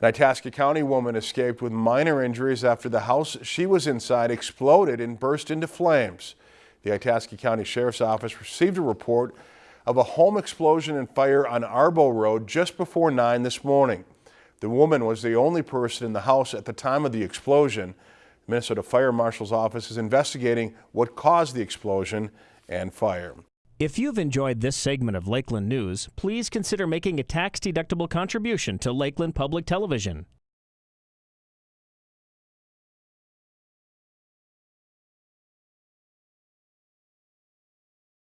An Itasca County woman escaped with minor injuries after the house she was inside exploded and burst into flames. The Itasca County Sheriff's Office received a report of a home explosion and fire on Arbo Road just before 9 this morning. The woman was the only person in the house at the time of the explosion. Minnesota Fire Marshal's office is investigating what caused the explosion and fire. If you've enjoyed this segment of Lakeland News, please consider making a tax-deductible contribution to Lakeland Public Television.